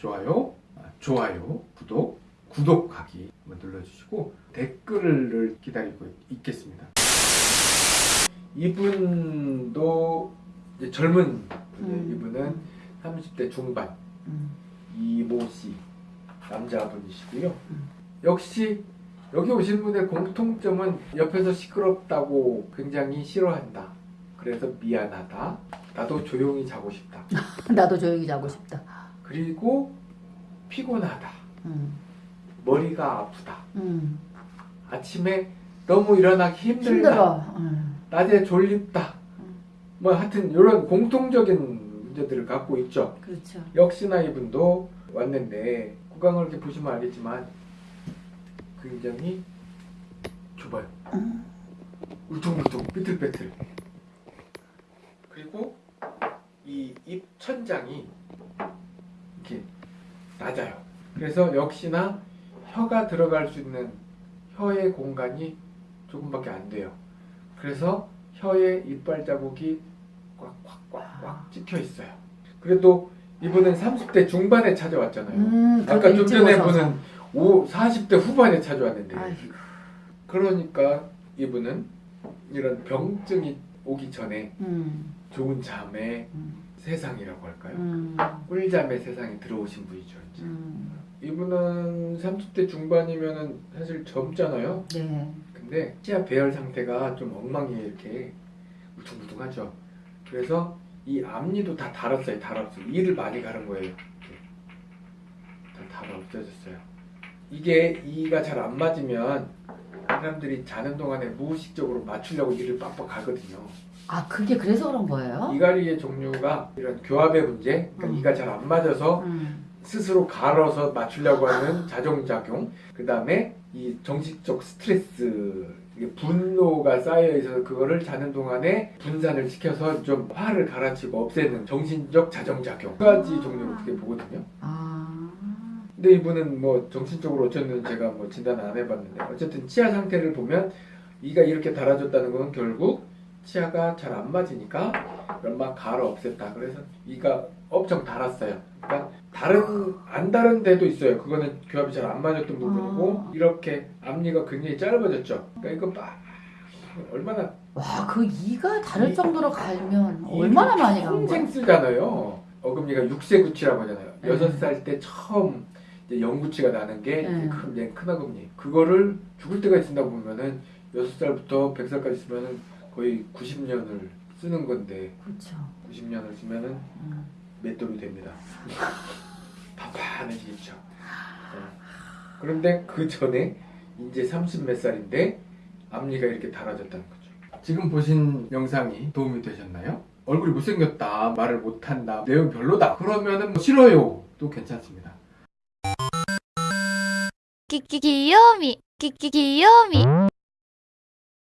좋아요, 아, 좋아요, 구독, 구독하기 눌러주시고 댓글을 기다리고 있겠습니다. 이분도 젊은 분이에요. 음. 이분은 30대 중반 음. 이모 씨 남자분이시고요. 음. 역시 여기 오신 분의 공통점은 옆에서 시끄럽다고 굉장히 싫어한다. 그래서 미안하다. 나도 조용히 자고 싶다. 나도 조용히 자고 싶다. 그리고 피곤하다. 음. 머리가 아프다. 음. 아침에 너무 일어나기 힘들다. 음. 낮에 졸립다. 음. 뭐 하여튼 이런 공통적인 문제들을 갖고 있죠. 그렇죠. 역시나 이분도 왔는데 구강을 이렇게 보시면 알겠지만 굉장히 좁아요. 음. 울퉁불퉁 삐뚤빼뚤. 그리고 이 입 천장이 이렇게 낮아요. 그래서 역시나 혀가 들어갈 수 있는 혀의 공간이 조금밖에 안 돼요. 그래서 혀에 이빨 자국이 꽉꽉꽉꽉 찍혀 있어요. 그래도 이분은 30대 중반에 찾아왔잖아요. 음, 아까 좀 전에. 분은 5, 40대 후반에 찾아왔는데 아이고. 그러니까 이분은 이런 병증이 오기 전에 음. 좋은 잠의 음. 세상이라고 할까요? 음. 꿀잠의 세상에 들어오신 분이죠. 음. 이분은 30대 중반이면은 사실 젊잖아요. 네. 근데 치아 배열 상태가 좀 엉망이에요. 이렇게 울퉁불퉁하죠. 그래서 이 앞니도 다 달았어요. 달았어요. 이를 많이 가른 거예요. 이렇게. 다 달아 없어졌어요. 이게 이가 잘 안 맞으면 사람들이 자는 동안에 무의식적으로 맞추려고 이를 빡빡 가거든요. 아 그게 그래서 그런 거예요? 이갈이의 종류가 이런 교합의 문제, 그러니까 음. 이가 잘 안 맞아서 음. 스스로 갈아서 맞추려고 하는 자정작용, 그 다음에 이 정신적 스트레스, 분노가 쌓여 있어서 그거를 자는 동안에 분산을 시켜서 좀 화를 갈아치고 없애는 정신적 자정작용 두 가지 종류로 어떻게 보거든요. 아. 근데 이분은 뭐 정신적으로 어쨌든 제가 뭐 진단을 안 해봤는데 어쨌든 치아 상태를 보면 이가 이렇게 달아졌다는 건 결국 치아가 잘 안 맞으니까 그걸 막 갈아 없앴다. 그래서 이가 엄청 달았어요. 그러니까 다른 안 다른 데도 있어요. 그거는 교합이 잘 안 맞았던 부분이고 아. 이렇게 앞니가 굉장히 짧아졌죠. 그러니까 이거 막 얼마나 와, 그 이가 다를 이- 정도로 갈면 이를 얼마나 많이 간 평생 거야? 쓰잖아요. 어금니가 6세 구치라고 하잖아요. 네. 여섯 살때 처음 영구치가 나는 게 네. 큰, 얘큰 어금니. 그거를 죽을 때까지 쓴다고 보면은 여섯 살부터 100살까지 쓰면은 거의 90년을 쓰는 건데 그렇죠. 90년을 쓰면은 음. 맷돌이 됩니다. 판판해지겠죠. 네. 그런데 그 전에 이제 30 몇 살인데 앞니가 이렇게 달아졌다는 거죠. 지금 보신 영상이 도움이 되셨나요? 얼굴이 못생겼다, 말을 못한다, 내용 별로다. 그러면은 뭐 싫어요. 도 괜찮습니다. きききよみきききよみ